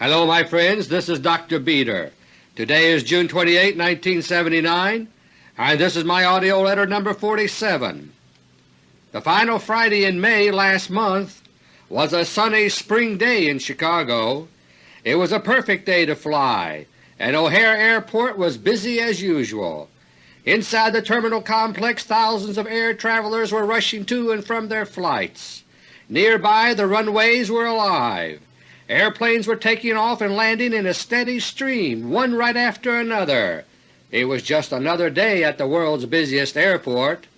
Hello my friends, this is Dr. Beter. Today is June 28, 1979, and this is my AUDIO LETTER No. 47. The final Friday in May last month was a sunny spring day in Chicago. It was a perfect day to fly, and O'Hare Airport was busy as usual. Inside the terminal complex thousands of air travelers were rushing to and from their flights. Nearby the runways were alive. Airplanes were taking off and landing in a steady stream, one right after another. It was just another day at the world's busiest airport.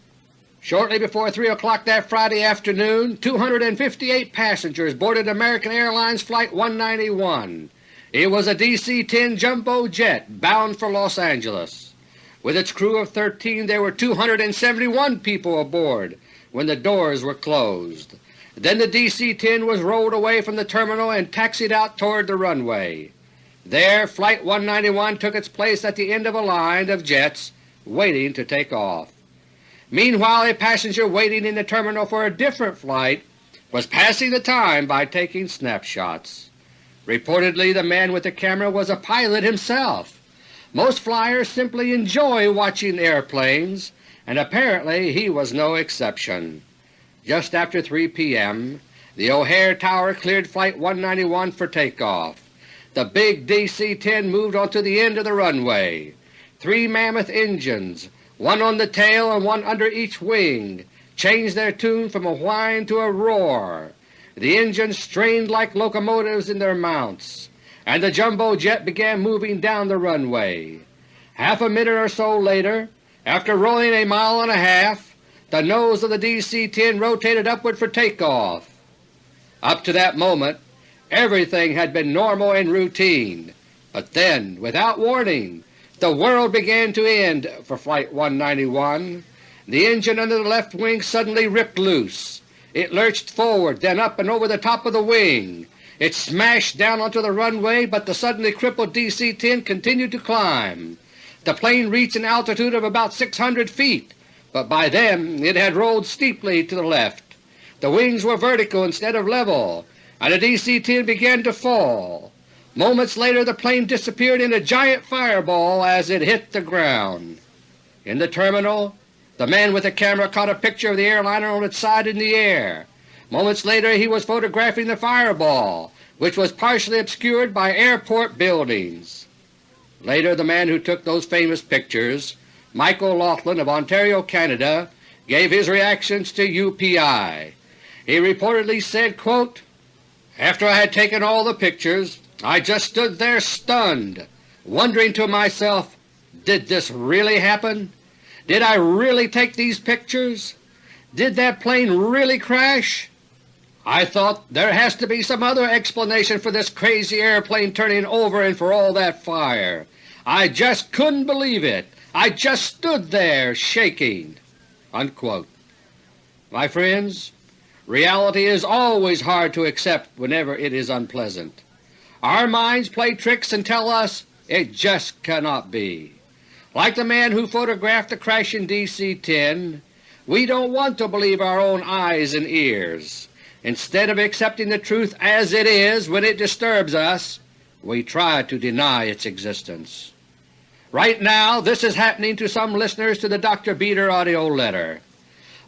Shortly before 3 o'clock that Friday afternoon, 258 passengers boarded American Airlines Flight 191. It was a DC-10 jumbo jet bound for Los Angeles. With its crew of 13 there were 271 people aboard when the doors were closed. Then the DC-10 was rolled away from the terminal and taxied out toward the runway. There Flight 191 took its place at the end of a line of jets waiting to take off. Meanwhile a passenger waiting in the terminal for a different flight was passing the time by taking snapshots. Reportedly the man with the camera was a pilot himself. Most flyers simply enjoy watching airplanes, and apparently he was no exception. Just after 3 p.m., the O'Hare Tower cleared Flight 191 for takeoff. The big DC-10 moved onto the end of the runway. Three mammoth engines, one on the tail and one under each wing, changed their tune from a whine to a roar. The engines strained like locomotives in their mounts, and the jumbo jet began moving down the runway. Half a minute or so later, after rolling a mile and a half, the nose of the DC-10 rotated upward for takeoff. Up to that moment everything had been normal and routine, but then, without warning, the world began to end for Flight 191. The engine under the left wing suddenly ripped loose. It lurched forward, then up and over the top of the wing. It smashed down onto the runway, but the suddenly crippled DC-10 continued to climb. The plane reached an altitude of about 600 feet but by then it had rolled steeply to the left. The wings were vertical instead of level, and the DC-10 began to fall. Moments later the plane disappeared in a giant fireball as it hit the ground. In the terminal, the man with the camera caught a picture of the airliner on its side in the air. Moments later he was photographing the fireball, which was partially obscured by airport buildings. Later the man who took those famous pictures Michael Laughlin of Ontario, Canada, gave his reactions to UPI. He reportedly said, quote, After I had taken all the pictures, I just stood there stunned, wondering to myself, did this really happen? Did I really take these pictures? Did that plane really crash? I thought there has to be some other explanation for this crazy airplane turning over and for all that fire. I just couldn't believe it. I just stood there shaking." Unquote. My friends, reality is always hard to accept whenever it is unpleasant. Our minds play tricks and tell us it just cannot be. Like the man who photographed the crashing DC-10, we don't want to believe our own eyes and ears. Instead of accepting the truth as it is when it disturbs us, we try to deny its existence. Right now this is happening to some listeners to the Dr. Beter AUDIO letter.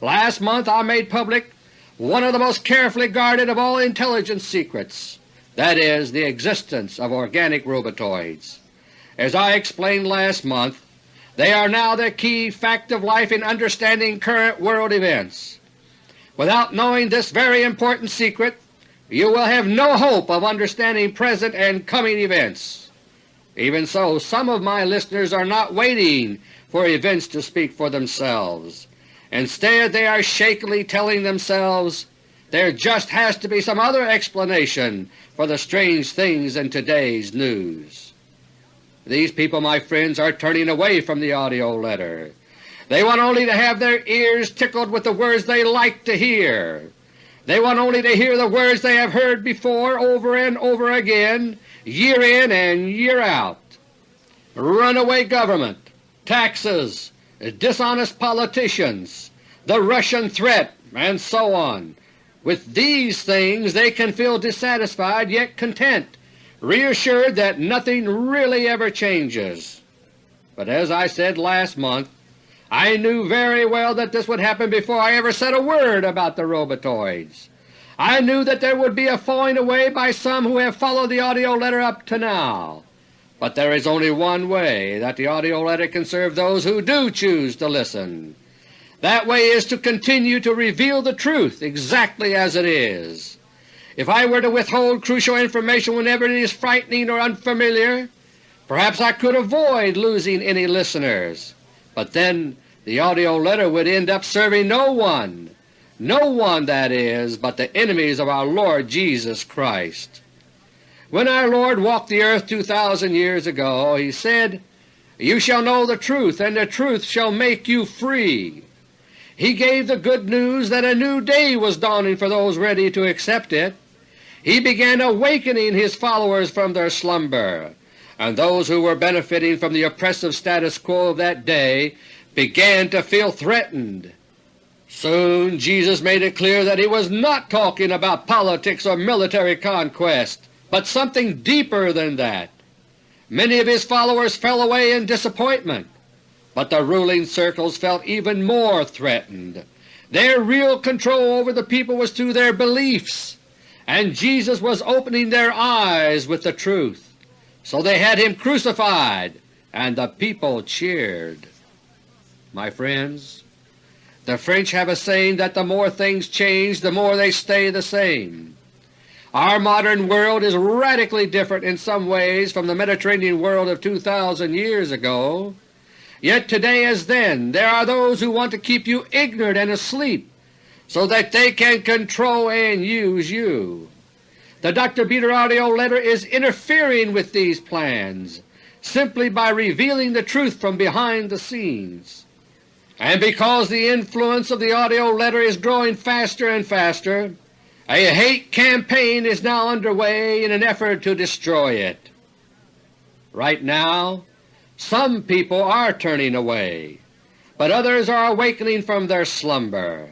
Last month I made public one of the most carefully guarded of all intelligence secrets, that is, the existence of organic robotoids. As I explained last month, they are now the key fact of life in understanding current world events. Without knowing this very important secret, you will have no hope of understanding present and coming events. Even so, some of my listeners are not waiting for events to speak for themselves. Instead they are shakily telling themselves there just has to be some other explanation for the strange things in today's news. These people, my friends, are turning away from the AUDIO letter. They want only to have their ears tickled with the words they like to hear. They want only to hear the words they have heard before over and over again year in and year out. Runaway government, taxes, dishonest politicians, the Russian threat, and so on. With these things they can feel dissatisfied yet content, reassured that nothing really ever changes. But as I said last month, I knew very well that this would happen before I ever said a word about the robotoids. I knew that there would be a falling away by some who have followed the AUDIO letter up to now. But there is only one way that the AUDIO letter can serve those who do choose to listen. That way is to continue to reveal the truth exactly as it is. If I were to withhold crucial information whenever it is frightening or unfamiliar, perhaps I could avoid losing any listeners, but then the AUDIO letter would end up serving no one, no one, that is, but the enemies of our Lord Jesus Christ. When our Lord walked the earth 2,000 years ago, He said, You shall know the truth, and the truth shall make you free. He gave the good news that a new day was dawning for those ready to accept it. He began awakening His followers from their slumber, and those who were benefiting from the oppressive status quo of that day began to feel threatened. Soon Jesus made it clear that He was not talking about politics or military conquest, but something deeper than that. Many of His followers fell away in disappointment, but the ruling circles felt even more threatened. Their real control over the people was through their beliefs, and Jesus was opening their eyes with the truth. So they had Him crucified, and the people cheered. My friends, the French have a saying that the more things change, the more they stay the same. Our modern world is radically different in some ways from the Mediterranean world of 2,000 years ago. Yet today as then there are those who want to keep you ignorant and asleep so that they can control and use you. The Dr. Beter AUDIO letter is interfering with these plans simply by revealing the truth from behind the scenes. And because the influence of the AUDIO letter is growing faster and faster, a hate campaign is now underway in an effort to destroy it. Right now, some people are turning away, but others are awakening from their slumber.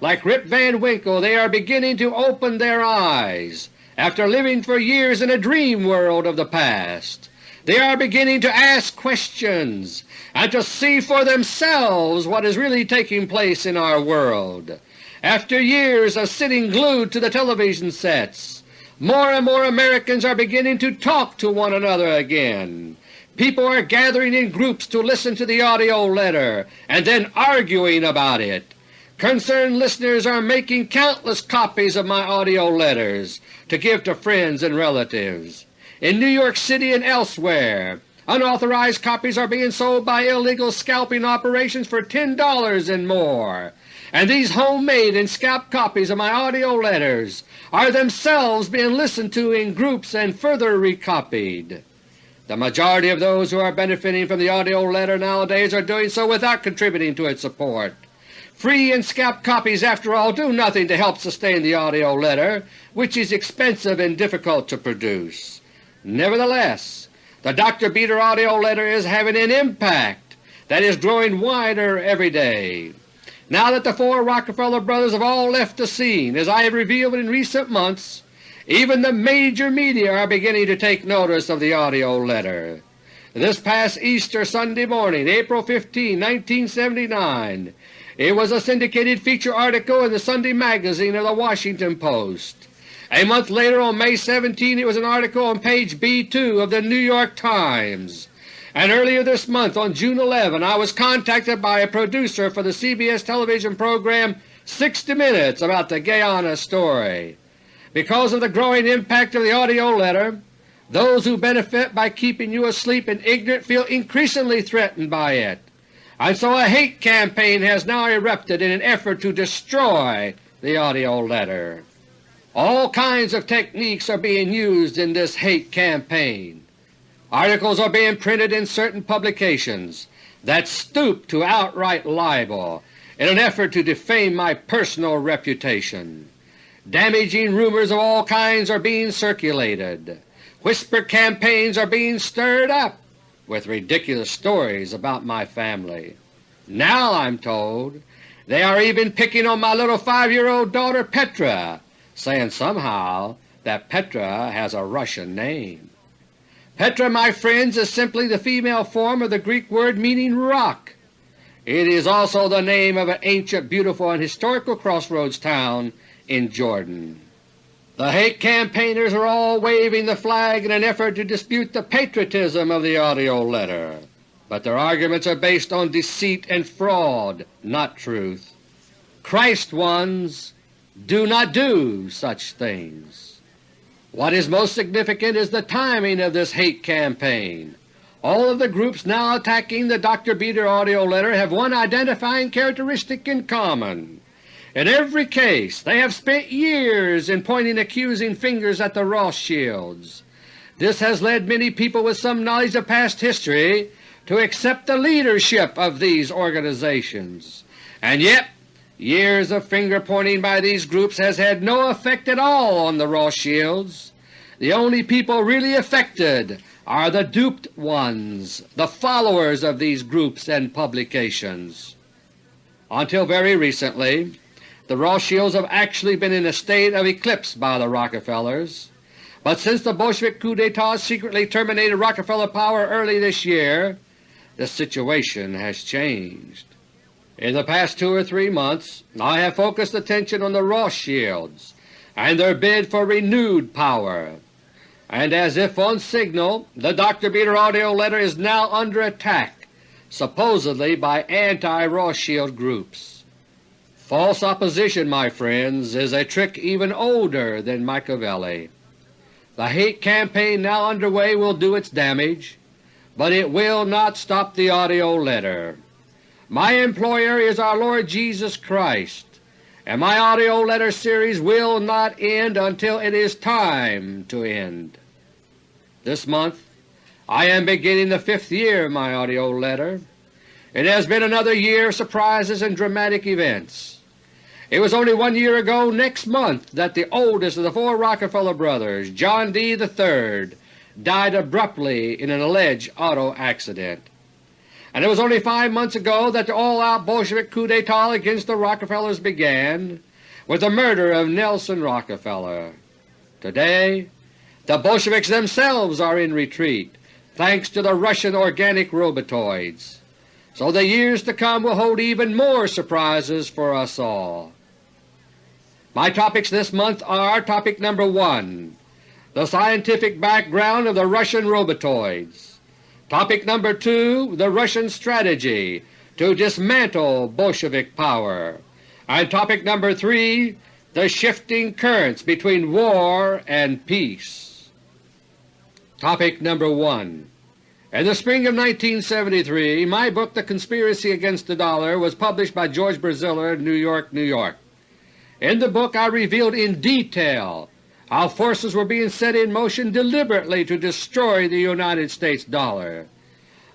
Like Rip Van Winkle, they are beginning to open their eyes after living for years in a dream world of the past. They are beginning to ask questions and to see for themselves what is really taking place in our world. After years of sitting glued to the television sets, more and more Americans are beginning to talk to one another again. People are gathering in groups to listen to the AUDIO letter and then arguing about it. Concerned listeners are making countless copies of my AUDIO letters to give to friends and relatives. In New York City and elsewhere, unauthorized copies are being sold by illegal scalping operations for $10 and more and these homemade and scalped copies of my AUDIO letters are themselves being listened to in groups and further recopied. The majority of those who are benefiting from the AUDIO letter nowadays are doing so without contributing to its support. Free and scalped copies, after all, do nothing to help sustain the AUDIO letter, which is expensive and difficult to produce. Nevertheless, the Dr. Beter AUDIO letter is having an impact that is growing wider every day. Now that the four Rockefeller brothers have all left the scene, as I have revealed in recent months, even the major media are beginning to take notice of the AUDIO letter. This past Easter Sunday morning, April 15, 1979, it was a syndicated feature article in the Sunday magazine of the Washington Post. A month later, on May 17, it was an article on page B2 of the New York Times and earlier this month on June 11 I was contacted by a producer for the CBS television program 60 Minutes about the Guyana story. Because of the growing impact of the AUDIO letter, those who benefit by keeping you asleep and ignorant feel increasingly threatened by it, and so a hate campaign has now erupted in an effort to destroy the AUDIO letter. All kinds of techniques are being used in this hate campaign. Articles are being printed in certain publications that stoop to outright libel in an effort to defame my personal reputation. Damaging rumors of all kinds are being circulated. Whisper campaigns are being stirred up with ridiculous stories about my family. Now, I'm told, they are even picking on my little five-year-old daughter Petra, saying somehow that Petra has a Russian name. Petra, my friends, is simply the female form of the Greek word meaning rock. It is also the name of an ancient, beautiful, and historical crossroads town in Jordan. The hate campaigners are all waving the flag in an effort to dispute the patriotism of the AUDIO letter, but their arguments are based on deceit and fraud, not truth. Christ ones do not do such things. What is most significant is the timing of this hate campaign. All of the groups now attacking the Dr. Beter AUDIO letter have one identifying characteristic in common. In every case they have spent years in pointing accusing fingers at the Rothschilds. This has led many people with some knowledge of past history to accept the leadership of these organizations. And yet years of finger-pointing by these groups has had no effect at all on the Rothschilds. The only people really affected are the duped ones, the followers of these groups and publications. Until very recently, the Rothschilds have actually been in a state of eclipse by the Rockefellers, but since the Bolshevik coup d'etat secretly terminated Rockefeller power early this year, the situation has changed. In the past two or three months I have focused attention on the Rothschilds and their bid for renewed power, and as if on signal the Dr. Beter AUDIO letter is now under attack, supposedly by anti-Rothschild groups. False opposition, my friends, is a trick even older than Machiavelli. The hate campaign now underway will do its damage, but it will not stop the AUDIO letter. My employer is our Lord Jesus Christ, and my AUDIO letter series will not end until it is time to end. This month I am beginning the fifth year of my AUDIO letter. It has been another year of surprises and dramatic events. It was only one year ago next month that the oldest of the four Rockefeller brothers, John D. III, died abruptly in an alleged auto accident. And it was only five months ago that the all-out Bolshevik coup d'etat against the Rockefellers began, with the murder of Nelson Rockefeller. Today the Bolsheviks themselves are in retreat, thanks to the Russian organic robotoids. So the years to come will hold even more surprises for us all. My topics this month are Topic number 1, The Scientific Background of the Russian Robotoids. Topic number 2, The Russian Strategy to Dismantle Bolshevik Power. And topic number 3, The Shifting Currents Between War and Peace. Topic number 1 In the spring of 1973, my book The Conspiracy Against the Dollar was published by George Braziller, New York, New York. In the book I revealed in detail how forces were being set in motion deliberately to destroy the United States dollar.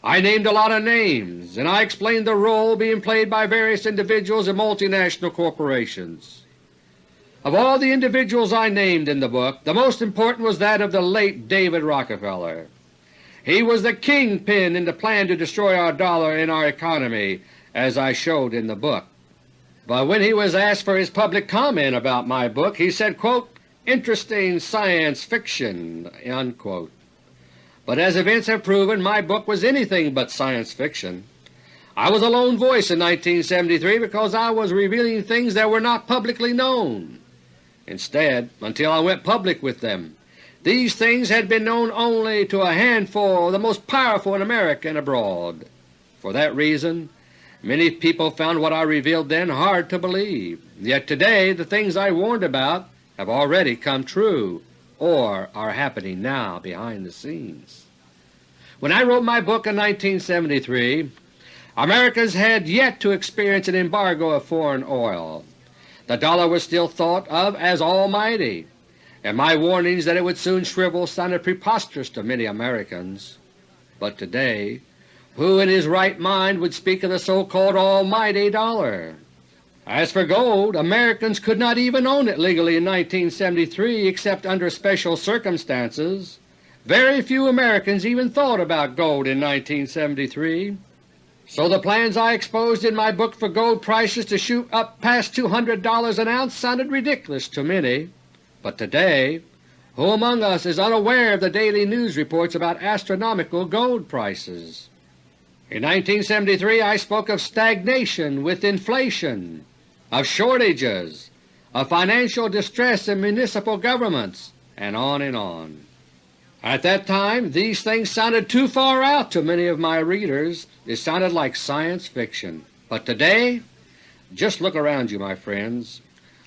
I named a lot of names, and I explained the role being played by various individuals and multinational corporations. Of all the individuals I named in the book, the most important was that of the late David Rockefeller. He was the kingpin in the plan to destroy our dollar and our economy, as I showed in the book. But when he was asked for his public comment about my book, he said, quote, interesting science fiction. Unquote. But as events have proven, my book was anything but science fiction. I was a lone voice in 1973 because I was revealing things that were not publicly known. Instead, until I went public with them, these things had been known only to a handful of the most powerful in America and abroad. For that reason Many people found what I revealed then hard to believe, yet today the things I warned about have already come true or are happening now behind the scenes. When I wrote my book in 1973, Americans had yet to experience an embargo of foreign oil. The dollar was still thought of as almighty, and my warnings that it would soon shrivel sounded preposterous to many Americans. But today who in his right mind would speak of the so-called almighty dollar? As for gold, Americans could not even own it legally in 1973 except under special circumstances. Very few Americans even thought about gold in 1973. So the plans I exposed in my book for gold prices to shoot up past $200 an ounce sounded ridiculous to many. But today Who among us is unaware of the daily news reports about astronomical gold prices? In 1973 I spoke of stagnation with inflation, of shortages, of financial distress in municipal governments, and on and on. At that time these things sounded too far out to many of my readers. It sounded like science fiction. But today, just look around you, my friends.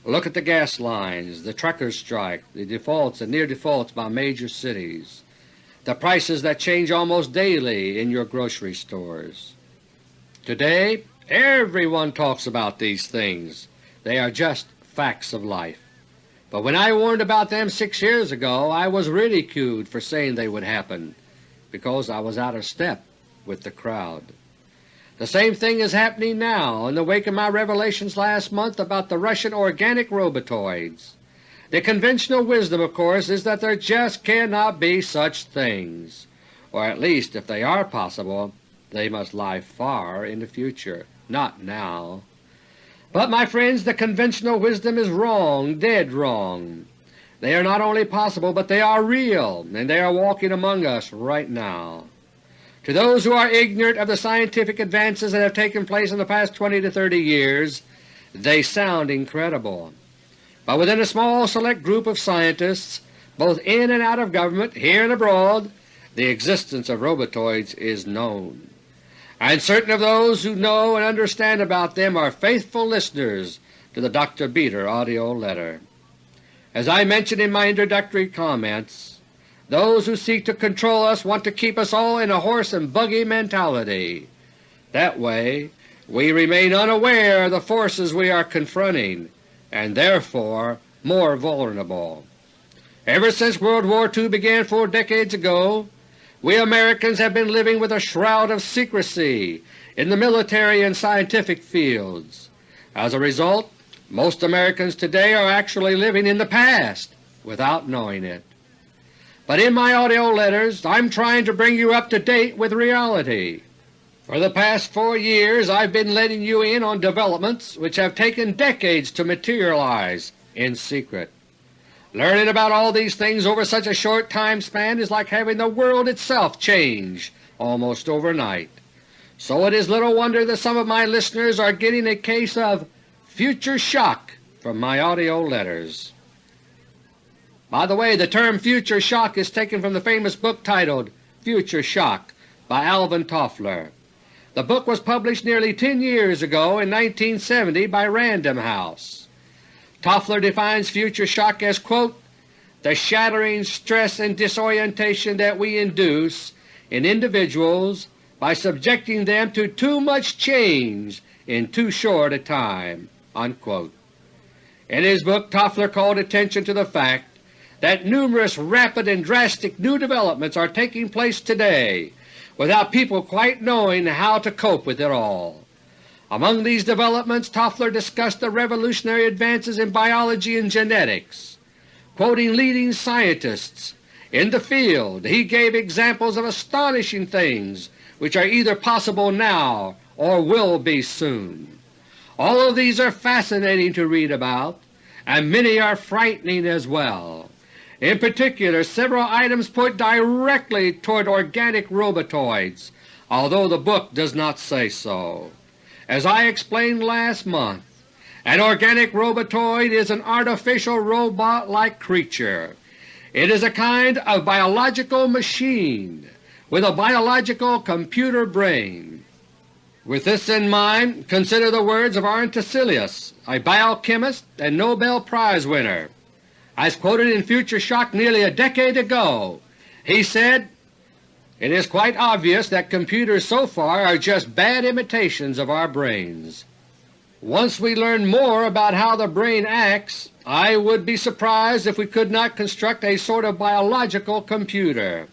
Look at the gas lines, the truckers' strike, the defaults and near defaults by major cities, the prices that change almost daily in your grocery stores. Today everyone talks about these things. They are just facts of life. But when I warned about them six years ago I was ridiculed for saying they would happen, because I was out of step with the crowd. The same thing is happening now in the wake of my revelations last month about the Russian organic robotoids. The conventional wisdom, of course, is that there just cannot be such things, or at least if they are possible they must lie far in the future, not now. But my friends, the conventional wisdom is wrong, dead wrong. They are not only possible, but they are real, and they are walking among us right now. To those who are ignorant of the scientific advances that have taken place in the past 20 to 30 years, they sound incredible. But within a small select group of scientists, both in and out of government, here and abroad, the existence of robotoids is known and certain of those who know and understand about them are faithful listeners to the Dr. Beter AUDIO letter. As I mentioned in my introductory comments, those who seek to control us want to keep us all in a horse and buggy mentality. That way we remain unaware of the forces we are confronting and therefore more vulnerable. Ever since World War II began four decades ago, we Americans have been living with a shroud of secrecy in the military and scientific fields. As a result, most Americans today are actually living in the past without knowing it. But in my AUDIO letters I'm trying to bring you up to date with reality. For the past four years I've been letting you in on developments which have taken decades to materialize in secret. Learning about all these things over such a short time span is like having the world itself change almost overnight. So it is little wonder that some of my listeners are getting a case of future shock from my AUDIO letters. By the way, the term future shock is taken from the famous book titled Future Shock by Alvin Toffler. The book was published nearly 10 years ago in 1970 by Random House. Toffler defines future shock as, quote, the shattering stress and disorientation that we induce in individuals by subjecting them to too much change in too short a time." Unquote. In his book Toffler called attention to the fact that numerous rapid and drastic new developments are taking place today without people quite knowing how to cope with it all. Among these developments Toffler discussed the revolutionary advances in biology and genetics. Quoting leading scientists in the field, he gave examples of astonishing things which are either possible now or will be soon. All of these are fascinating to read about, and many are frightening as well. In particular, several items point directly toward organic robotoids, although the book does not say so. As I explained last month, an organic robotoid is an artificial robot-like creature. It is a kind of biological machine with a biological computer brain. With this in mind, consider the words of Arne Tiselius, a biochemist and Nobel Prize winner. As quoted in Future Shock nearly a decade ago, he said, it is quite obvious that computers so far are just bad imitations of our brains. Once we learn more about how the brain acts, I would be surprised if we could not construct a sort of biological computer.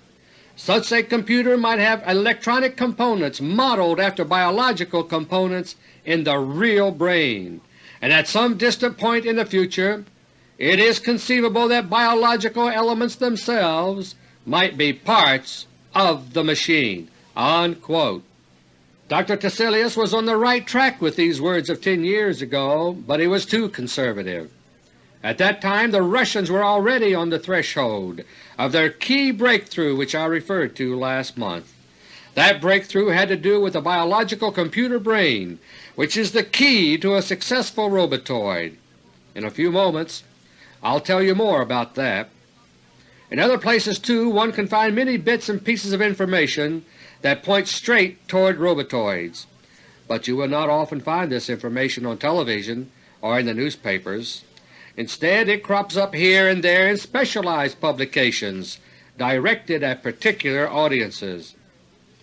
Such a computer might have electronic components modeled after biological components in the real brain, and at some distant point in the future it is conceivable that biological elements themselves might be parts of the machine." Unquote. Dr. Tiselius was on the right track with these words of ten years ago, but he was too conservative. At that time the Russians were already on the threshold of their key breakthrough which I referred to last month. That breakthrough had to do with the biological computer brain, which is the key to a successful robotoid. In a few moments I'll tell you more about that. In other places too one can find many bits and pieces of information that point straight toward robotoids, but you will not often find this information on television or in the newspapers. Instead it crops up here and there in specialized publications directed at particular audiences.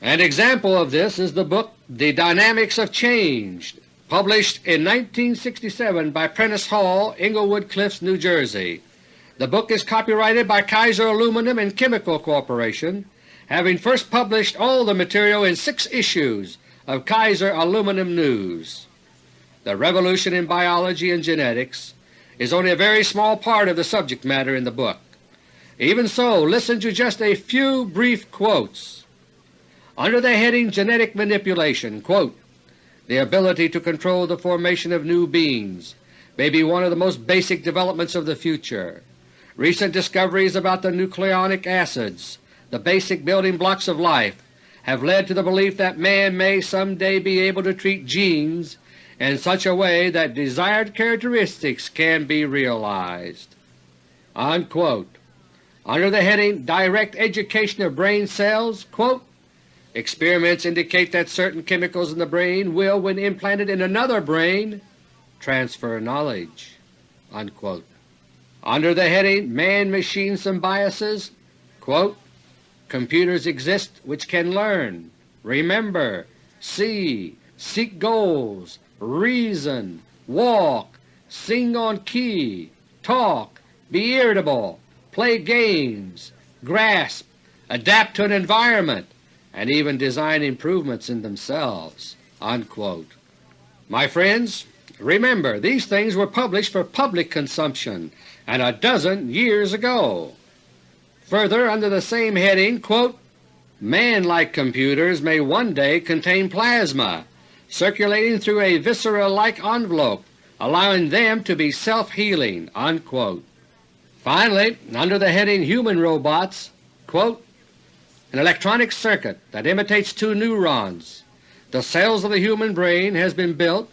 An example of this is the book The Dynamics of Change, published in 1967 by Prentice Hall, Englewood Cliffs, New Jersey. The book is copyrighted by Kaiser Aluminum and Chemical Corporation, having first published all the material in six issues of Kaiser Aluminum News. The revolution in biology and genetics is only a very small part of the subject matter in the book. Even so, listen to just a few brief quotes. Under the heading Genetic Manipulation, quote, the ability to control the formation of new beings may be one of the most basic developments of the future. Recent discoveries about the nucleonic acids, the basic building blocks of life, have led to the belief that man may someday be able to treat genes in such a way that desired characteristics can be realized." Unquote. Under the heading Direct Education of Brain Cells, quote, experiments indicate that certain chemicals in the brain will, when implanted in another brain, transfer knowledge." Unquote. Under the heading Man-Machine Symbiosis, quote, computers exist which can learn, remember, see, seek goals, reason, walk, sing on key, talk, be irritable, play games, grasp, adapt to an environment, and even design improvements in themselves." Unquote. My friends, remember these things were published for public consumption and a dozen years ago. Further, under the same heading, quote, Man-like computers may one day contain plasma circulating through a viscera-like envelope, allowing them to be self-healing." Finally, under the heading Human Robots, quote, an electronic circuit that imitates two neurons, the cells of the human brain has been built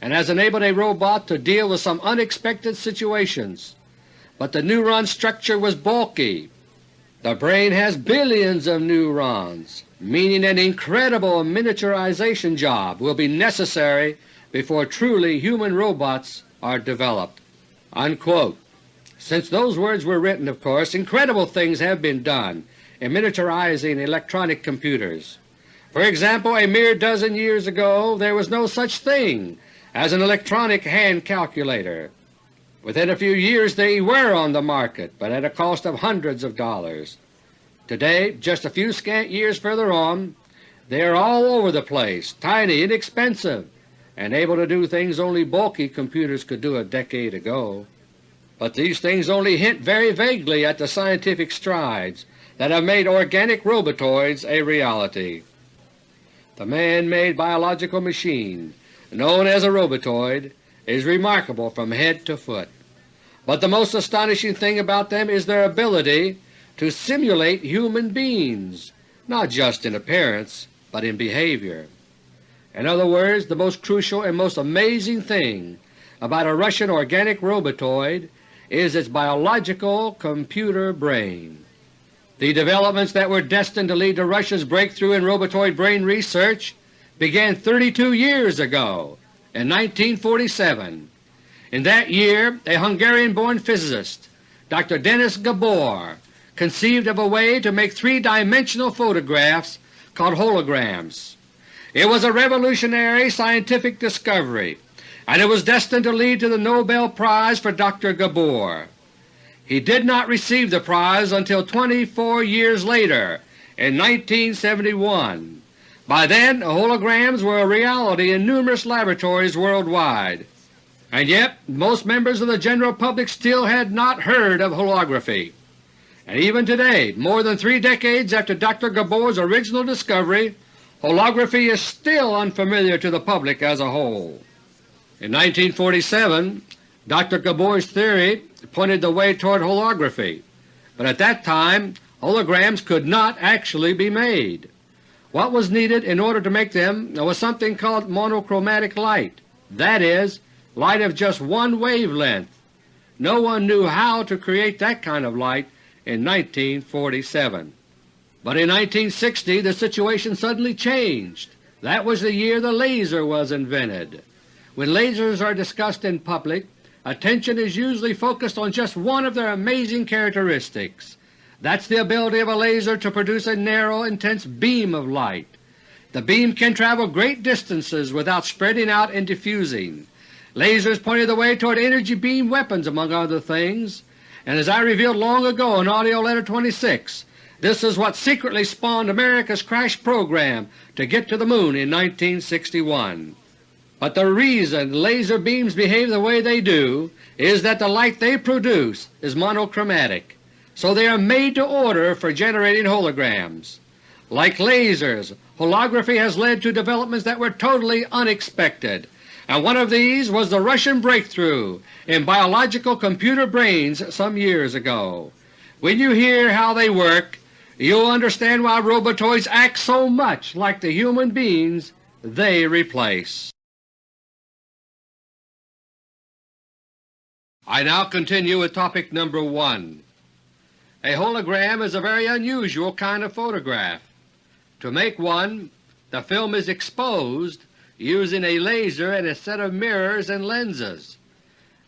and has enabled a robot to deal with some unexpected situations, but the neuron structure was bulky. The brain has billions of neurons, meaning an incredible miniaturization job will be necessary before truly human robots are developed." Unquote. Since those words were written, of course, incredible things have been done in miniaturizing electronic computers. For example, a mere dozen years ago there was no such thing as an electronic hand calculator. Within a few years they were on the market, but at a cost of hundreds of dollars. Today, just a few scant years further on, they are all over the place, tiny, inexpensive, and able to do things only bulky computers could do a decade ago. But these things only hint very vaguely at the scientific strides that have made organic robotoids a reality. The man-made biological machine, known as a robotoid, is remarkable from head to foot. But the most astonishing thing about them is their ability to simulate human beings, not just in appearance, but in behavior. In other words, the most crucial and most amazing thing about a Russian organic robotoid is its biological computer brain. The developments that were destined to lead to Russia's breakthrough in robotoid brain research began 32 years ago, in 1947. In that year a Hungarian-born physicist, Dr. Dennis Gabor, conceived of a way to make three-dimensional photographs called holograms. It was a revolutionary scientific discovery, and it was destined to lead to the Nobel Prize for Dr. Gabor. He did not receive the prize until 24 years later, in 1971. By then holograms were a reality in numerous laboratories worldwide, and yet most members of the general public still had not heard of holography and even today, more than three decades after Dr. Gabor's original discovery, holography is still unfamiliar to the public as a whole. In 1947, Dr. Gabor's theory pointed the way toward holography, but at that time holograms could not actually be made. What was needed in order to make them was something called monochromatic light, that is, light of just one wavelength. No one knew how to create that kind of light in 1947. But in 1960 the situation suddenly changed. That was the year the laser was invented. When lasers are discussed in public, attention is usually focused on just one of their amazing characteristics. That's the ability of a laser to produce a narrow, intense beam of light. The beam can travel great distances without spreading out and diffusing. Lasers pointed the way toward energy beam weapons among other things, and as I revealed long ago in AUDIO LETTER No. 26, this is what secretly spawned America's crash program to get to the Moon in 1961. But the reason laser beams behave the way they do is that the light they produce is monochromatic, so they are made to order for generating holograms. Like lasers, holography has led to developments that were totally unexpected, and one of these was the Russian breakthrough in biological computer brains some years ago. When you hear how they work, you'll understand why robotoids act so much like the human beings they replace. I now continue with topic number 1. A hologram is a very unusual kind of photograph. To make one, the film is exposed using a laser and a set of mirrors and lenses,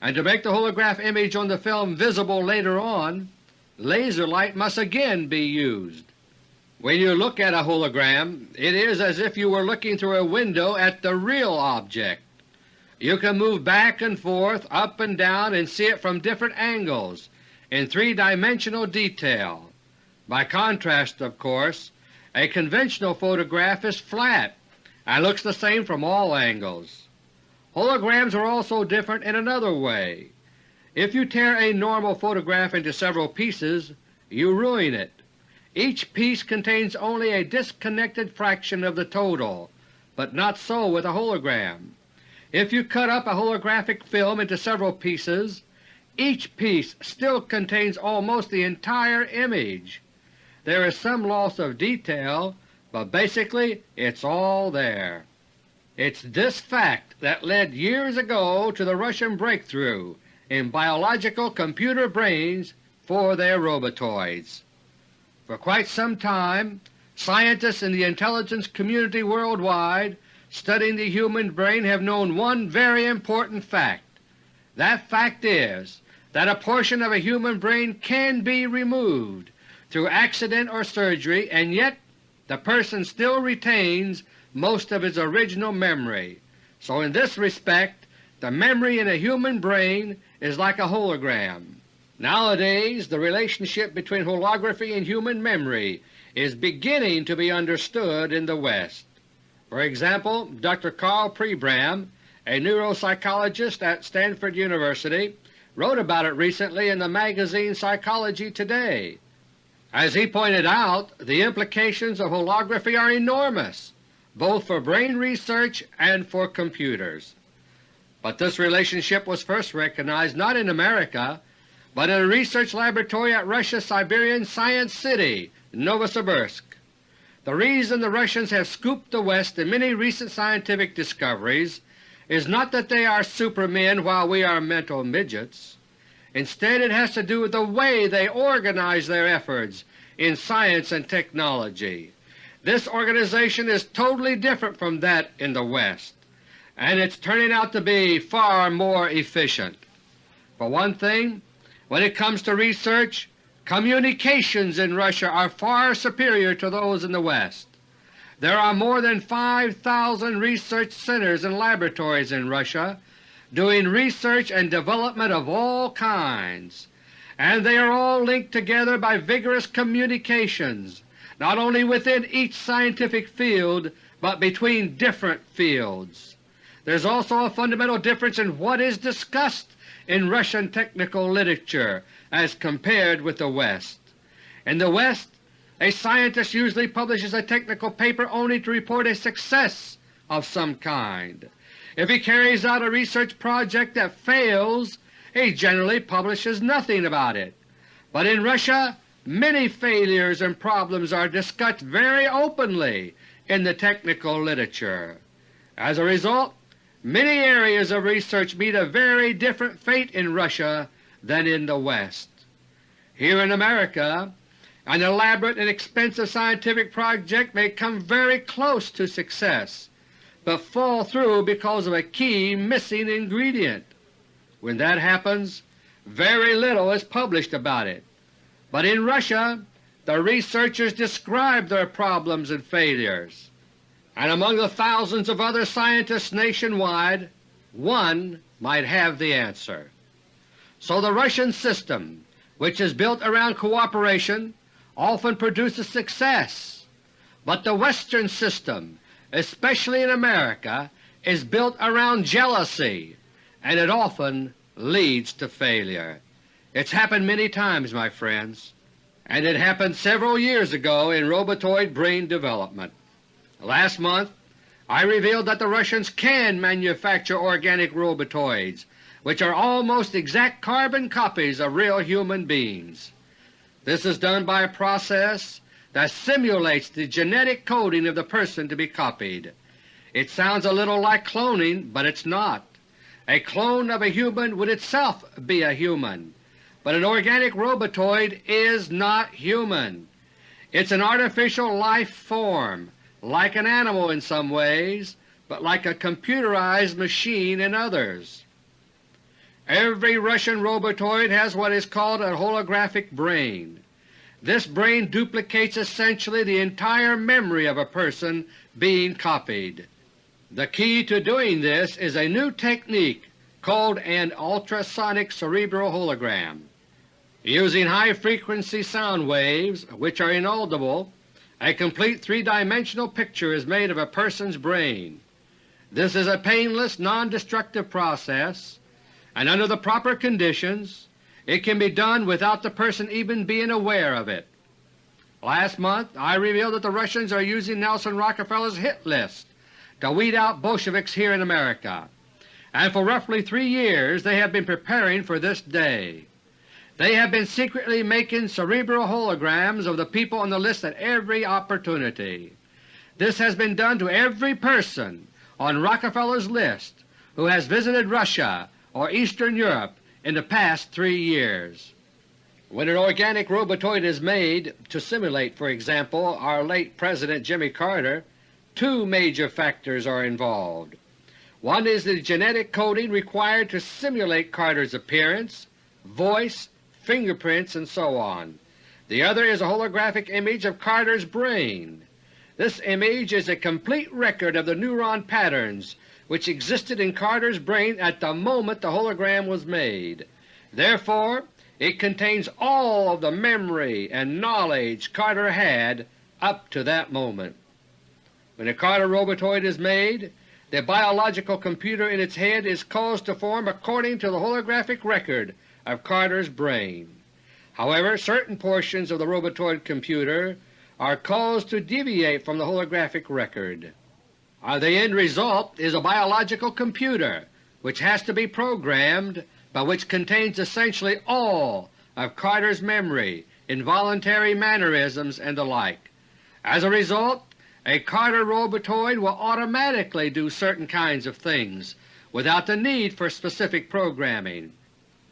and to make the holograph image on the film visible later on, laser light must again be used. When you look at a hologram, it is as if you were looking through a window at the real object. You can move back and forth, up and down, and see it from different angles in three-dimensional detail. By contrast, of course, a conventional photograph is flat and looks the same from all angles. Holograms are also different in another way. If you tear a normal photograph into several pieces, you ruin it. Each piece contains only a disconnected fraction of the total, but not so with a hologram. If you cut up a holographic film into several pieces, each piece still contains almost the entire image. There is some loss of detail, but basically it's all there. It's this fact that led years ago to the Russian breakthrough in biological computer brains for their robotoids. For quite some time, scientists in the intelligence community worldwide studying the human brain have known one very important fact. That fact is that a portion of a human brain can be removed through accident or surgery and yet the person still retains most of his original memory. So in this respect the memory in a human brain is like a hologram. Nowadays the relationship between holography and human memory is beginning to be understood in the West. For example, Dr. Karl Pribram, a neuropsychologist at Stanford University, wrote about it recently in the magazine Psychology Today. As he pointed out, the implications of holography are enormous, both for brain research and for computers. But this relationship was first recognized not in America, but in a research laboratory at Russia's Siberian Science City, Novosibirsk. The reason the Russians have scooped the West in many recent scientific discoveries is not that they are supermen while we are mental midgets. Instead it has to do with the way they organize their efforts in science and technology. This organization is totally different from that in the West, and it's turning out to be far more efficient. For one thing, when it comes to research, Communications in Russia are far superior to those in the West. There are more than 5,000 research centers and laboratories in Russia doing research and development of all kinds, and they are all linked together by vigorous communications not only within each scientific field but between different fields. There is also a fundamental difference in what is discussed in Russian technical literature as compared with the West. In the West, a scientist usually publishes a technical paper only to report a success of some kind. If he carries out a research project that fails, he generally publishes nothing about it. But in Russia many failures and problems are discussed very openly in the technical literature. As a result, many areas of research meet a very different fate in Russia than in the West. Here in America an elaborate and expensive scientific project may come very close to success, but fall through because of a key missing ingredient. When that happens, very little is published about it, but in Russia the researchers describe their problems and failures, and among the thousands of other scientists nationwide, one might have the answer. So the Russian system, which is built around cooperation, often produces success, but the Western system, especially in America, is built around jealousy, and it often leads to failure. It's happened many times, my friends, and it happened several years ago in robotoid brain development. Last month I revealed that the Russians can manufacture organic robotoids which are almost exact carbon copies of real human beings. This is done by a process that simulates the genetic coding of the person to be copied. It sounds a little like cloning, but it's not. A clone of a human would itself be a human, but an organic robotoid is not human. It's an artificial life form, like an animal in some ways, but like a computerized machine in others. Every Russian robotoid has what is called a holographic brain. This brain duplicates essentially the entire memory of a person being copied. The key to doing this is a new technique called an ultrasonic cerebral hologram. Using high-frequency sound waves, which are inaudible, a complete three-dimensional picture is made of a person's brain. This is a painless, non-destructive process and under the proper conditions it can be done without the person even being aware of it. Last month I revealed that the Russians are using Nelson Rockefeller's hit list to weed out Bolsheviks here in America, and for roughly three years they have been preparing for this day. They have been secretly making cerebral holograms of the people on the list at every opportunity. This has been done to every person on Rockefeller's list who has visited Russia or Eastern Europe in the past three years. When an organic robotoid is made to simulate, for example, our late President Jimmy Carter, two major factors are involved. One is the genetic coding required to simulate Carter's appearance, voice, fingerprints, and so on. The other is a holographic image of Carter's brain. This image is a complete record of the neuron patterns which existed in Carter's brain at the moment the hologram was made. Therefore it contains all of the memory and knowledge Carter had up to that moment. When a Carter robotoid is made, the biological computer in its head is caused to form according to the holographic record of Carter's brain. However, certain portions of the robotoid computer are caused to deviate from the holographic record. Uh, the end result is a biological computer which has to be programmed but which contains essentially all of Carter's memory, involuntary mannerisms, and the like. As a result, a Carter robotoid will automatically do certain kinds of things without the need for specific programming.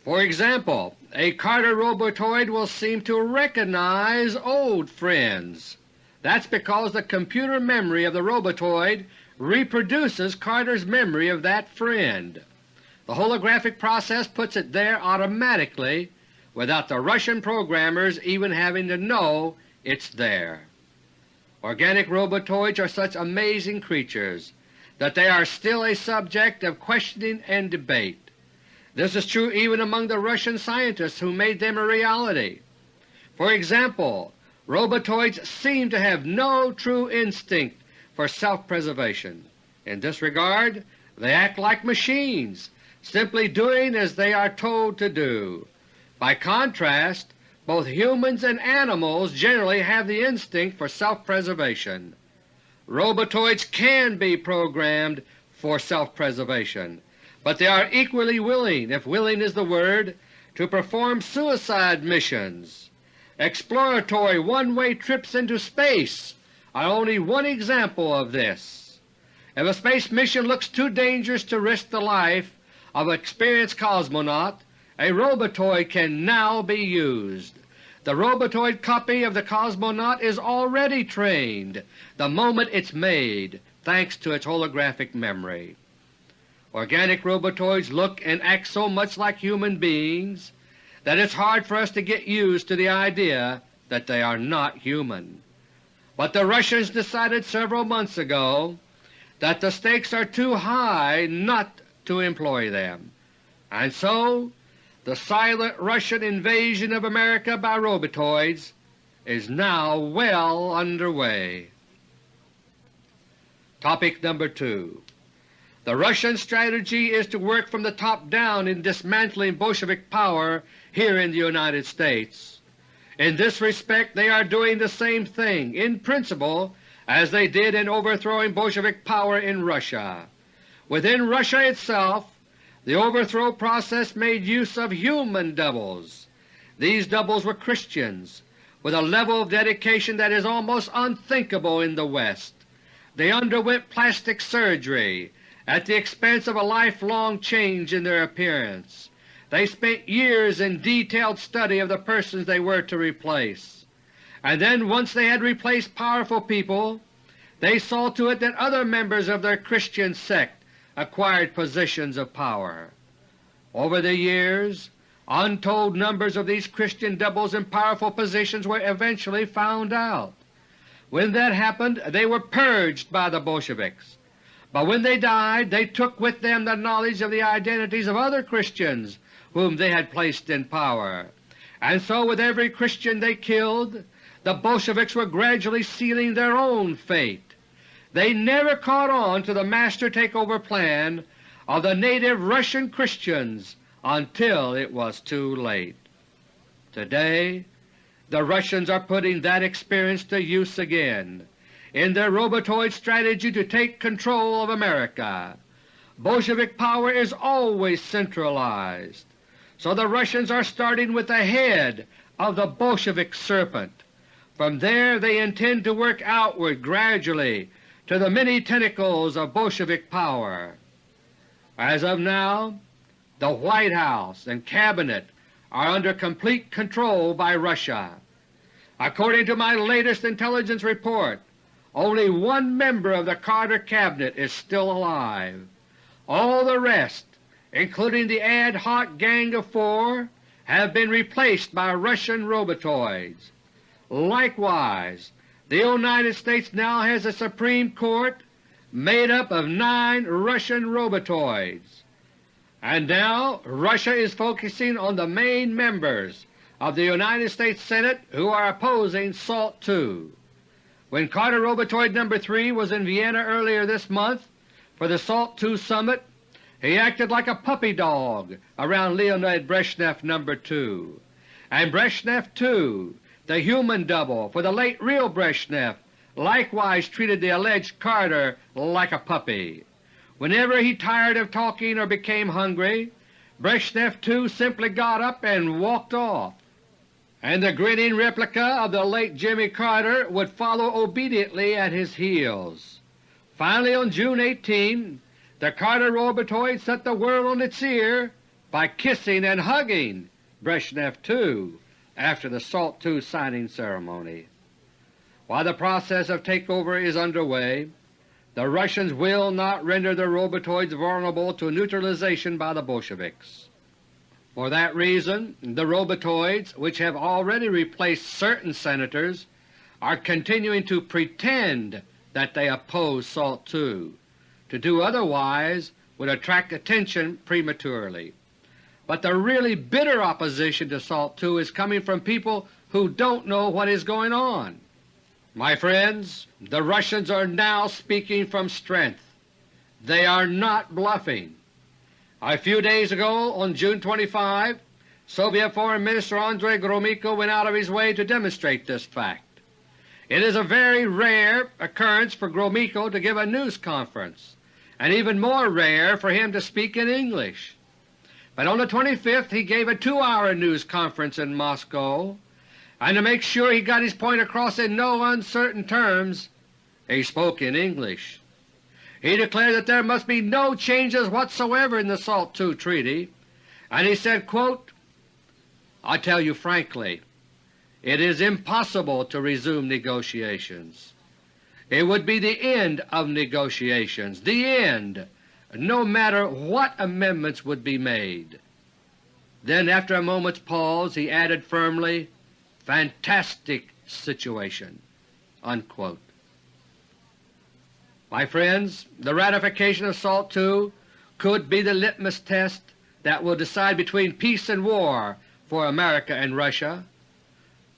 For example, a Carter robotoid will seem to recognize old friends. That's because the computer memory of the robotoid reproduces Carter's memory of that friend. The holographic process puts it there automatically without the Russian programmers even having to know it's there. Organic robotoids are such amazing creatures that they are still a subject of questioning and debate. This is true even among the Russian scientists who made them a reality. For example, robotoids seem to have no true instinct for self-preservation. In this regard they act like machines, simply doing as they are told to do. By contrast, both humans and animals generally have the instinct for self-preservation. Robotoids can be programmed for self-preservation, but they are equally willing, if willing is the word, to perform suicide missions. Exploratory one-way trips into space are only one example of this. If a space mission looks too dangerous to risk the life of an experienced cosmonaut, a robotoid can now be used. The robotoid copy of the cosmonaut is already trained the moment it's made, thanks to its holographic memory. Organic robotoids look and act so much like human beings that it's hard for us to get used to the idea that they are not human. But the Russians decided several months ago that the stakes are too high not to employ them, and so the silent Russian invasion of America by robotoids is now well under way. Topic number 2 The Russian strategy is to work from the top down in dismantling Bolshevik power here in the United States. In this respect they are doing the same thing, in principle, as they did in overthrowing Bolshevik power in Russia. Within Russia itself the overthrow process made use of human doubles. These doubles were Christians, with a level of dedication that is almost unthinkable in the West. They underwent plastic surgery at the expense of a lifelong change in their appearance. They spent years in detailed study of the persons they were to replace, and then once they had replaced powerful people, they saw to it that other members of their Christian sect acquired positions of power. Over the years, untold numbers of these Christian doubles in powerful positions were eventually found out. When that happened they were purged by the Bolsheviks, but when they died they took with them the knowledge of the identities of other Christians whom they had placed in power. And so with every Christian they killed, the Bolsheviks were gradually sealing their own fate. They never caught on to the master takeover plan of the native Russian Christians until it was too late. Today the Russians are putting that experience to use again in their robotoid strategy to take control of America. Bolshevik power is always centralized so the Russians are starting with the head of the Bolshevik serpent. From there they intend to work outward gradually to the many tentacles of Bolshevik power. As of now, the White House and Cabinet are under complete control by Russia. According to my latest intelligence report, only one member of the Carter Cabinet is still alive. All the rest including the ad hoc Gang of Four, have been replaced by Russian robotoids. Likewise, the United States now has a Supreme Court made up of nine Russian robotoids. And now Russia is focusing on the main members of the United States Senate who are opposing SALT II. When Carter Robotoid No. 3 was in Vienna earlier this month for the SALT II Summit, he acted like a puppy dog around Leonid Brezhnev No. 2, and Brezhnev two, the human double for the late real Brezhnev, likewise treated the alleged Carter like a puppy. Whenever he tired of talking or became hungry, Brezhnev two simply got up and walked off, and the grinning replica of the late Jimmy Carter would follow obediently at his heels. Finally on June 18, the Carter robotoid set the world on its ear by kissing and hugging Brezhnev two after the SALT II signing ceremony. While the process of takeover is underway, the Russians will not render their robotoids vulnerable to neutralization by the Bolsheviks. For that reason the robotoids, which have already replaced certain Senators, are continuing to pretend that they oppose SALT II to do otherwise would attract attention prematurely. But the really bitter opposition to SALT II is coming from people who don't know what is going on. My friends, the Russians are now speaking from strength. They are not bluffing. A few days ago, on June 25, Soviet Foreign Minister Andrei Gromyko went out of his way to demonstrate this fact. It is a very rare occurrence for Gromyko to give a news conference and even more rare for him to speak in English. But on the 25th he gave a two-hour news conference in Moscow, and to make sure he got his point across in no uncertain terms, he spoke in English. He declared that there must be no changes whatsoever in the SALT II Treaty, and he said, quote, I tell you frankly, it is impossible to resume negotiations. It would be the end of negotiations, the end, no matter what amendments would be made. Then after a moment's pause he added firmly, fantastic situation." Unquote. My friends, the ratification of SALT II could be the litmus test that will decide between peace and war for America and Russia.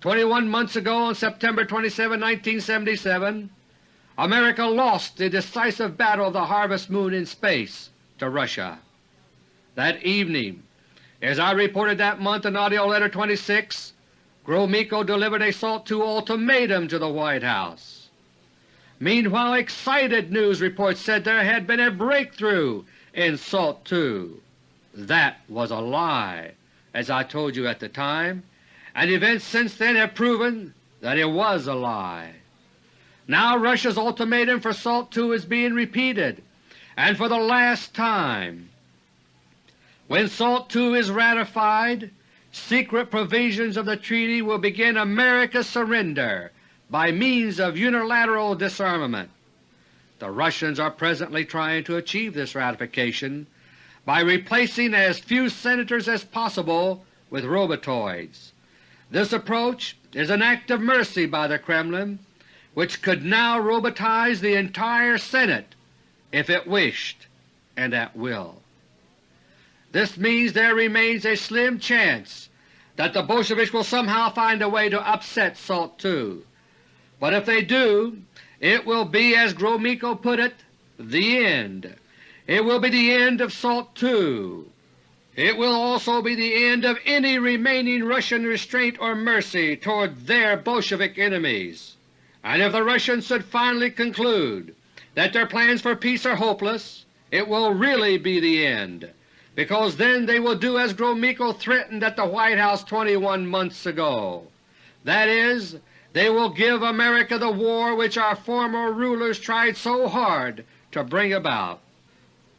Twenty-one months ago, on September 27, 1977, America lost the decisive battle of the Harvest Moon in space to Russia. That evening, as I reported that month in AUDIO LETTER No. 26, Gromyko delivered a SALT II ultimatum to the White House. Meanwhile excited news reports said there had been a breakthrough in SALT II. That was a lie, as I told you at the time, and events since then have proven that it was a lie. Now Russia's ultimatum for SALT II is being repeated, and for the last time. When SALT II is ratified, secret provisions of the treaty will begin America's surrender by means of unilateral disarmament. The Russians are presently trying to achieve this ratification by replacing as few Senators as possible with robotoids. This approach is an act of mercy by the Kremlin, which could now robotize the entire Senate if it wished and at will. This means there remains a slim chance that the Bolsheviks will somehow find a way to upset SALT II. But if they do, it will be, as Gromyko put it, the end. It will be the end of SALT II. It will also be the end of any remaining Russian restraint or mercy toward their Bolshevik enemies. And if the Russians should finally conclude that their plans for peace are hopeless, it will really be the end, because then they will do as Gromyko threatened at the White House 21 months ago. That is, they will give America the war which our former rulers tried so hard to bring about.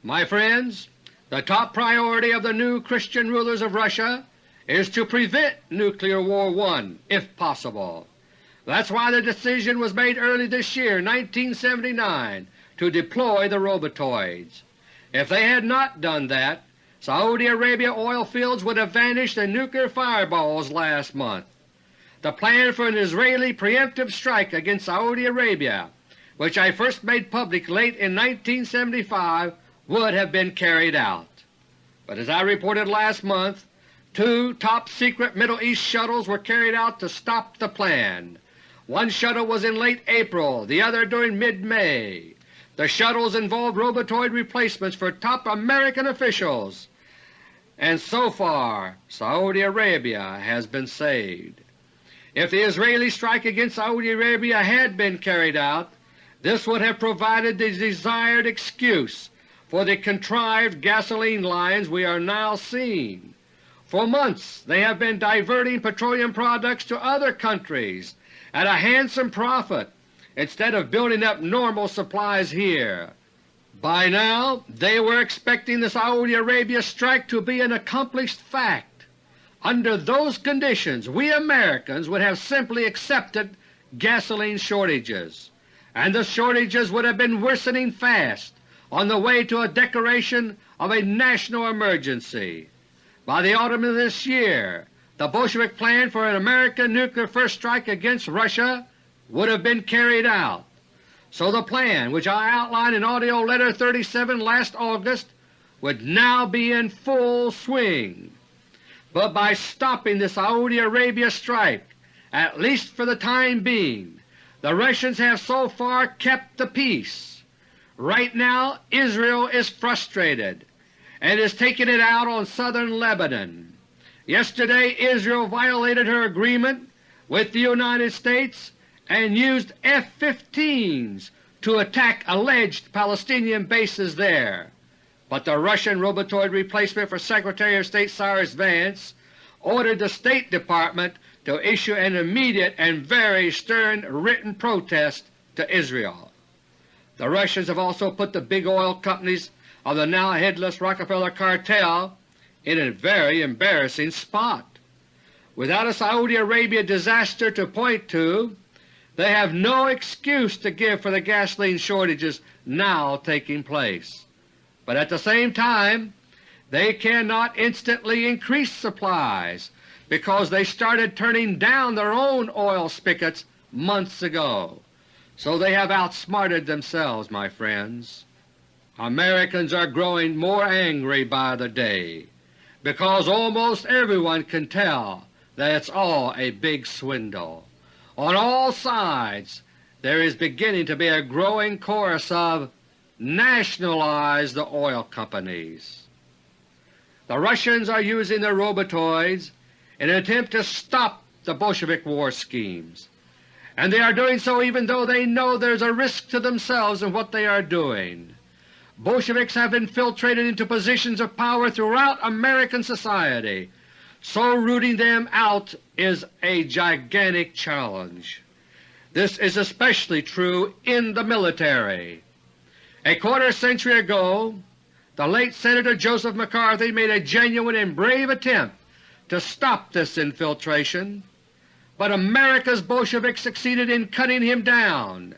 My friends, the top priority of the new Christian rulers of Russia is to prevent Nuclear War I, if possible. That's why the decision was made early this year, 1979, to deploy the robotoids. If they had not done that, Saudi Arabia oil fields would have vanished in nuclear fireballs last month the plan for an Israeli preemptive strike against Saudi Arabia, which I first made public late in 1975, would have been carried out. But as I reported last month, two top-secret Middle East shuttles were carried out to stop the plan. One shuttle was in late April, the other during mid-May. The shuttles involved robotoid replacements for top American officials, and so far Saudi Arabia has been saved. If the Israeli strike against Saudi Arabia had been carried out, this would have provided the desired excuse for the contrived gasoline lines we are now seeing. For months they have been diverting petroleum products to other countries at a handsome profit instead of building up normal supplies here. By now they were expecting the Saudi Arabia strike to be an accomplished fact. Under those conditions we Americans would have simply accepted gasoline shortages, and the shortages would have been worsening fast on the way to a declaration of a national emergency. By the autumn of this year the Bolshevik plan for an American nuclear first strike against Russia would have been carried out. So the plan which I outlined in AUDIO LETTER No. 37 last August would now be in full swing but by stopping the Saudi Arabia strike, at least for the time being, the Russians have so far kept the peace. Right now Israel is frustrated and is taking it out on southern Lebanon. Yesterday Israel violated her agreement with the United States and used F-15s to attack alleged Palestinian bases there, but the Russian robotoid replacement for Secretary of State Cyrus Vance ordered the State Department to issue an immediate and very stern written protest to Israel. The Russians have also put the big oil companies of the now headless Rockefeller cartel in a very embarrassing spot. Without a Saudi Arabia disaster to point to, they have no excuse to give for the gasoline shortages now taking place. But at the same time, they cannot instantly increase supplies because they started turning down their own oil spigots months ago. So they have outsmarted themselves, my friends. Americans are growing more angry by the day because almost everyone can tell that it's all a big swindle. On all sides there is beginning to be a growing chorus of nationalize the oil companies. The Russians are using their robotoids in an attempt to stop the Bolshevik war schemes, and they are doing so even though they know there is a risk to themselves in what they are doing. Bolsheviks have infiltrated into positions of power throughout American society, so rooting them out is a gigantic challenge. This is especially true in the military. A quarter century ago the late Senator Joseph McCarthy made a genuine and brave attempt to stop this infiltration, but America's Bolsheviks succeeded in cutting him down,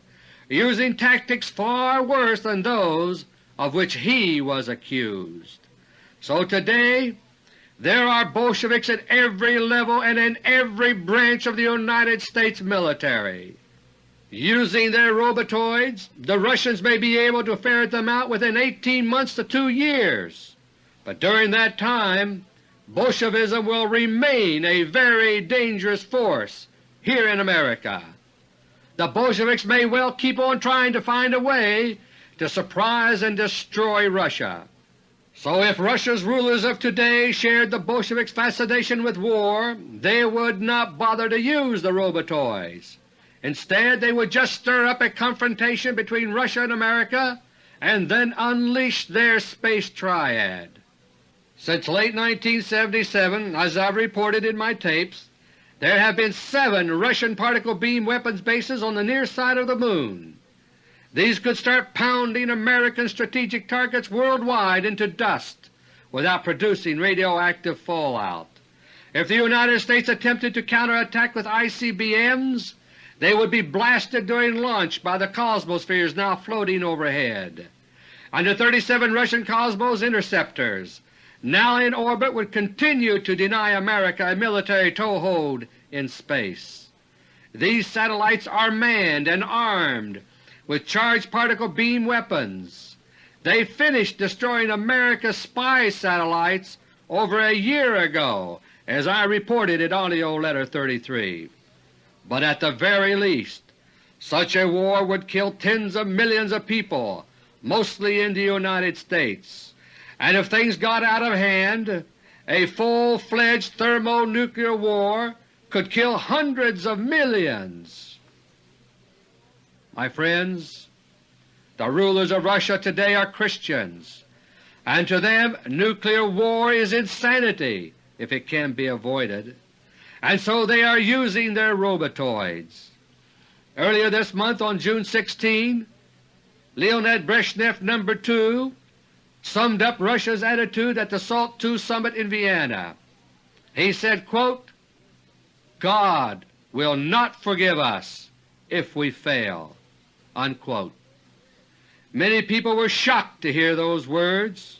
using tactics far worse than those of which he was accused. So today there are Bolsheviks at every level and in every branch of the United States military. Using their robotoids, the Russians may be able to ferret them out within 18 months to two years, but during that time Bolshevism will remain a very dangerous force here in America. The Bolsheviks may well keep on trying to find a way to surprise and destroy Russia. So if Russia's rulers of today shared the Bolsheviks' fascination with war, they would not bother to use the robotoids. Instead they would just stir up a confrontation between Russia and America and then unleash their space triad. Since late 1977, as I've reported in my tapes, there have been seven Russian particle beam weapons bases on the near side of the Moon. These could start pounding American strategic targets worldwide into dust without producing radioactive fallout. If the United States attempted to counterattack with ICBMs, they would be blasted during launch by the Cosmospheres now floating overhead. And the 37 Russian Cosmos interceptors now in orbit would continue to deny America a military toehold in space. These satellites are manned and armed with charged particle beam weapons. They finished destroying America's spy satellites over a year ago, as I reported in AUDIO LETTER No. 33. But at the very least, such a war would kill tens of millions of people, mostly in the United States, and if things got out of hand, a full-fledged thermonuclear war could kill hundreds of millions. My friends, the rulers of Russia today are Christians, and to them nuclear war is insanity if it can be avoided, and so they are using their robotoids. Earlier this month on June 16, Leonid Brezhnev No. 2 summed up Russia's attitude at the SALT II summit in Vienna. He said, quote, God will not forgive us if we fail. Unquote. Many people were shocked to hear those words,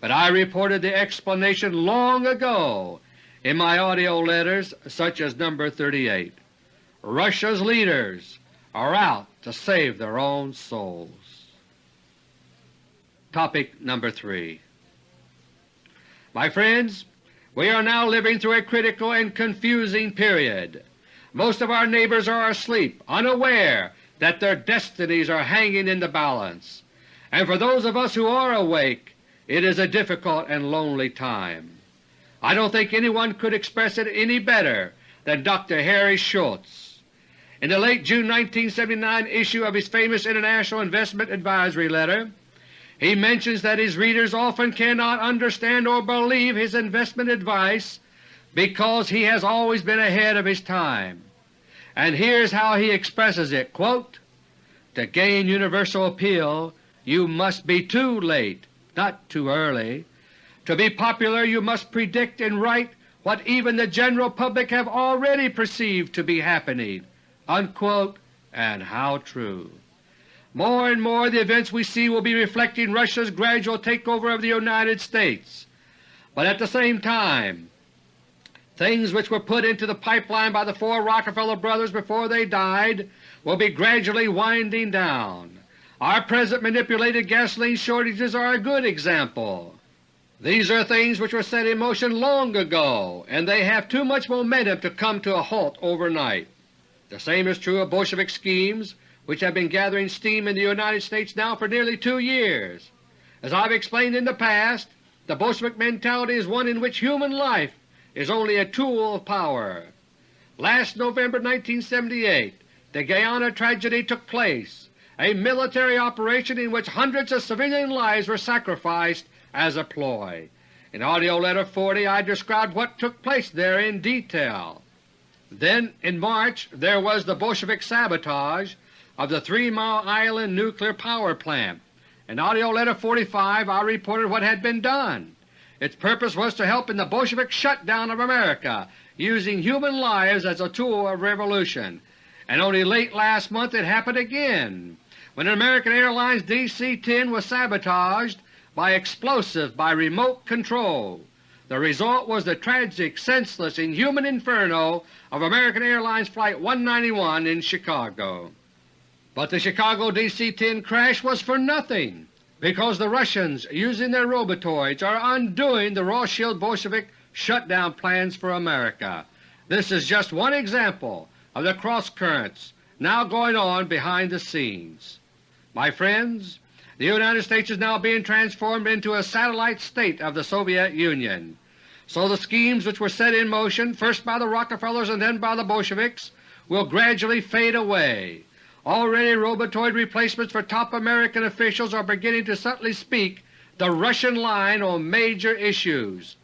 but I reported the explanation long ago in my AUDIO letters such as No. 38. Russia's leaders are out to save their own souls. Topic number 3 My friends, we are now living through a critical and confusing period. Most of our neighbors are asleep, unaware that their destinies are hanging in the balance, and for those of us who are awake it is a difficult and lonely time. I don't think anyone could express it any better than Dr. Harry Schultz. In the late June 1979 issue of his famous International Investment Advisory Letter, he mentions that his readers often cannot understand or believe his investment advice because he has always been ahead of his time. And here's how he expresses it, quote, To gain universal appeal you must be too late, not too early. To be popular you must predict and write what even the general public have already perceived to be happening." Unquote, and how true. More and more the events we see will be reflecting Russia's gradual takeover of the United States. But at the same time, things which were put into the pipeline by the four Rockefeller brothers before they died will be gradually winding down. Our present manipulated gasoline shortages are a good example. These are things which were set in motion long ago, and they have too much momentum to come to a halt overnight. The same is true of Bolshevik schemes which have been gathering steam in the United States now for nearly two years. As I have explained in the past, the Bolshevik mentality is one in which human life is only a tool of power. Last November 1978 the Guyana tragedy took place a military operation in which hundreds of civilian lives were sacrificed as a ploy. In AUDIO LETTER No. 40 I described what took place there in detail. Then in March there was the Bolshevik sabotage of the Three Mile Island nuclear power plant. In AUDIO LETTER No. 45 I reported what had been done. Its purpose was to help in the Bolshevik shutdown of America, using human lives as a tool of revolution. And only late last month it happened again when an American Airlines DC-10 was sabotaged by explosive by remote control. The result was the tragic, senseless, inhuman inferno of American Airlines Flight 191 in Chicago. But the Chicago DC-10 crash was for nothing because the Russians, using their robotoids, are undoing the Rothschild Bolshevik shutdown plans for America. This is just one example of the cross-currents now going on behind the scenes. My friends, the United States is now being transformed into a satellite state of the Soviet Union. So the schemes which were set in motion first by the Rockefellers and then by the Bolsheviks will gradually fade away. Already robotoid replacements for top American officials are beginning to subtly speak the Russian line on major issues.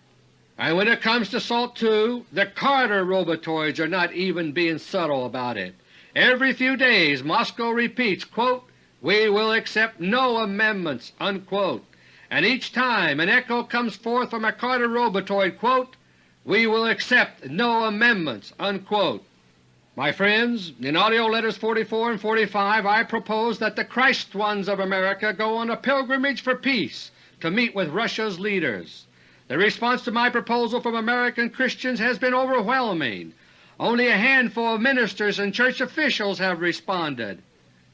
And when it comes to SALT II, the Carter robotoids are not even being subtle about it. Every few days Moscow repeats, quote, we will accept no amendments." Unquote. And each time an echo comes forth from a Carter robotoid, quote, "We will accept no amendments." Unquote. My friends, in AUDIO LETTERS 44 and 45 I propose that the Christ ones of America go on a pilgrimage for peace to meet with Russia's leaders. The response to my proposal from American Christians has been overwhelming. Only a handful of ministers and church officials have responded.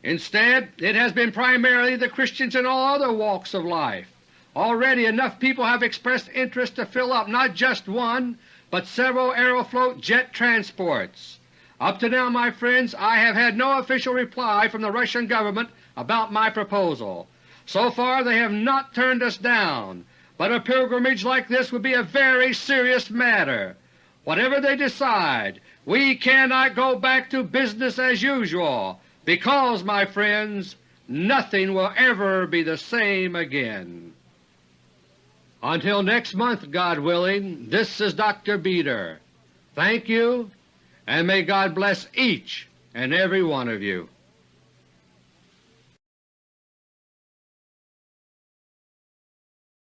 Instead, it has been primarily the Christians in all other walks of life. Already enough people have expressed interest to fill up not just one, but several Aeroflot jet transports. Up to now, my friends, I have had no official reply from the Russian government about my proposal. So far they have not turned us down, but a pilgrimage like this would be a very serious matter. Whatever they decide, we cannot go back to business as usual because, my friends, nothing will ever be the same again. Until next month, God willing, this is Dr. Beter. Thank you, and may God bless each and every one of you.